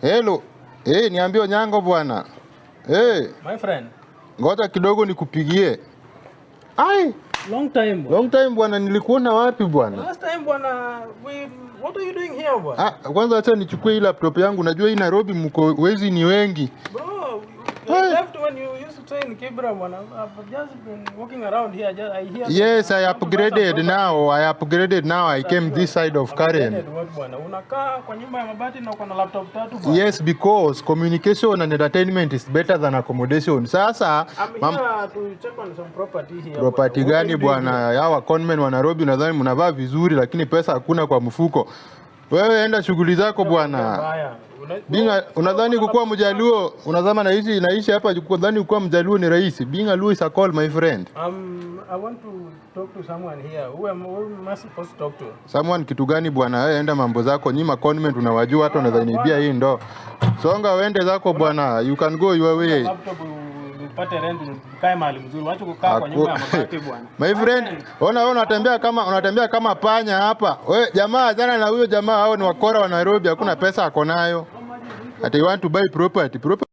Hello. Eh, hey, niambie Onyango bwana. Eh, Hey. My friend, ngoja kidogo nikupigie. Ai, long time. bwana. long time bwana, nilikuona wapi bwana? Last time bwana, we what are you doing here bwana? Ah, kwanza acha nichukue hii laptop yangu. Najua hii Nairobi mko wezi ni wengi. Bro, when you used to stay in Kibra. I've just been walking around here. Just, I hear Yes, I upgraded now. I upgraded now. I came this side of Karen. Yes, because communication and entertainment is better than accommodation. Sasa I'm mam, here to check on some property here. property gani bwana? Hawa conmen wa Nairobi nadhani mnavaa vizuri, lakini pesa hakuna kwa mfuko. Wewe enda shughuli zako bwana. Binga, unadhani kukuwa mjaluo, unadhani naishi naishi hapa kudhani kukuwa mjaluo ni rahisi. Being a Luo is a call my friend. Um, I want to talk to someone here. Who am, who am I supposed to talk to? Someone kitu gani bwana? Wewe enda mambo zako. Nyima convent unawajua hata unaweza bia hii ndo. Songa uende zako bwana. You can go your way. Laptop u- upate rent tukae mahali mzuri. Wacha kukaa kwa nyumba ya mabati bwana. My friend, ona wewe unatembea kama unatembea kama panya hapa. Wewe jamaa jana na huyo jamaa hao ni wakora wa Nairobi, hakuna pesa akonayo. Ati want to buy property. Property